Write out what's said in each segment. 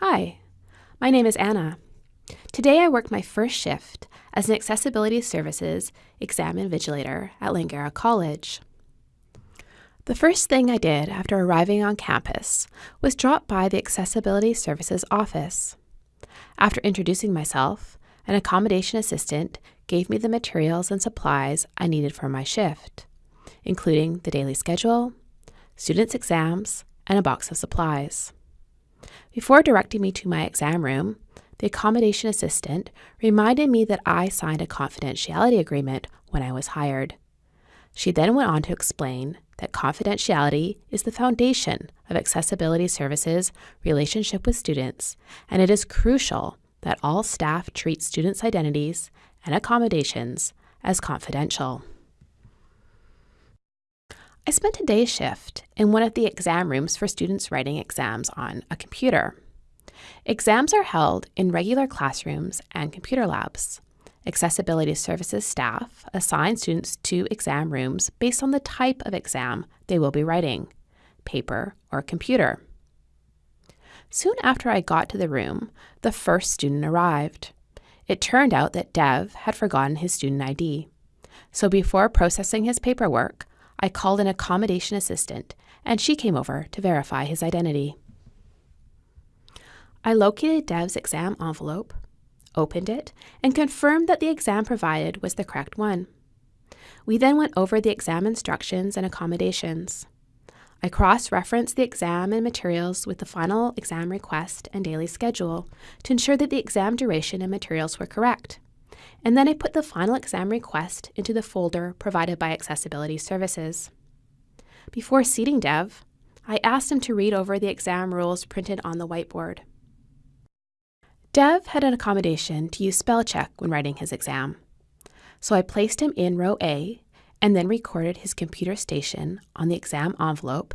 Hi, my name is Anna. Today I work my first shift as an Accessibility Services exam invigilator at Langara College. The first thing I did after arriving on campus was drop by the Accessibility Services office. After introducing myself, an accommodation assistant gave me the materials and supplies I needed for my shift, including the daily schedule, students' exams, and a box of supplies. Before directing me to my exam room, the accommodation assistant reminded me that I signed a confidentiality agreement when I was hired. She then went on to explain that confidentiality is the foundation of accessibility services relationship with students, and it is crucial that all staff treat students' identities and accommodations as confidential. I spent a day shift in one of the exam rooms for students writing exams on a computer. Exams are held in regular classrooms and computer labs. Accessibility Services staff assign students to exam rooms based on the type of exam they will be writing paper or computer. Soon after I got to the room, the first student arrived. It turned out that Dev had forgotten his student ID. So before processing his paperwork, I called an accommodation assistant, and she came over to verify his identity. I located Dev's exam envelope, opened it, and confirmed that the exam provided was the correct one. We then went over the exam instructions and accommodations. I cross referenced the exam and materials with the final exam request and daily schedule to ensure that the exam duration and materials were correct and then I put the final exam request into the folder provided by Accessibility Services. Before seating Dev, I asked him to read over the exam rules printed on the whiteboard. Dev had an accommodation to use spell check when writing his exam, so I placed him in row A and then recorded his computer station on the exam envelope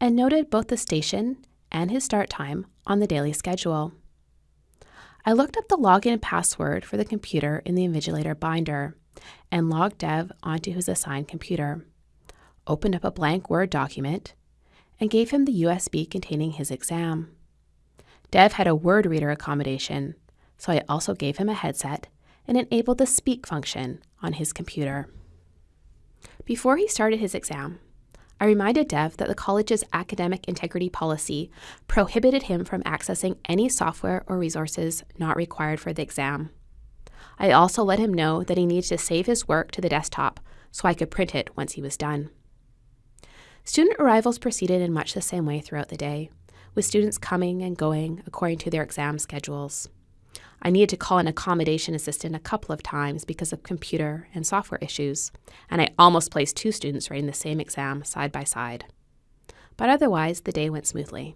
and noted both the station and his start time on the daily schedule. I looked up the login password for the computer in the Invigilator binder and logged Dev onto his assigned computer, opened up a blank Word document, and gave him the USB containing his exam. Dev had a word reader accommodation, so I also gave him a headset and enabled the speak function on his computer. Before he started his exam, I reminded Dev that the college's academic integrity policy prohibited him from accessing any software or resources not required for the exam. I also let him know that he needed to save his work to the desktop so I could print it once he was done. Student arrivals proceeded in much the same way throughout the day, with students coming and going according to their exam schedules. I needed to call an accommodation assistant a couple of times because of computer and software issues, and I almost placed two students writing the same exam side by side. But otherwise, the day went smoothly.